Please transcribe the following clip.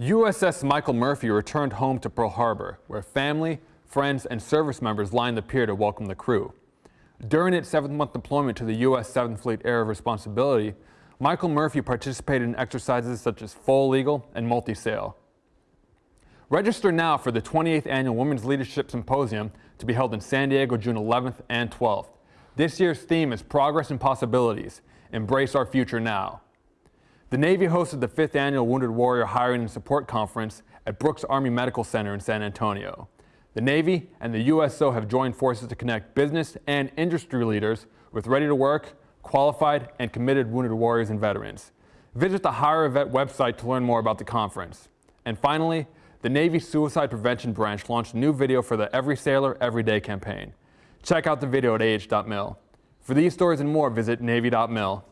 USS Michael Murphy returned home to Pearl Harbor, where family, friends, and service members lined the pier to welcome the crew. During its seventh-month deployment to the U.S. 7th Fleet Area of Responsibility, Michael Murphy participated in exercises such as Foal Eagle and multi-sail. Register now for the 28th Annual Women's Leadership Symposium to be held in San Diego June 11th and 12th. This year's theme is Progress and Possibilities. Embrace our future now. The Navy hosted the 5th Annual Wounded Warrior Hiring and Support Conference at Brooks Army Medical Center in San Antonio. The Navy and the USO have joined forces to connect business and industry leaders with ready-to-work, qualified, and committed wounded warriors and veterans. Visit the Hire a Vet website to learn more about the conference. And finally, the Navy Suicide Prevention Branch launched a new video for the Every Sailor, Every Day campaign. Check out the video at ah.mil. For these stories and more, visit Navy.mil.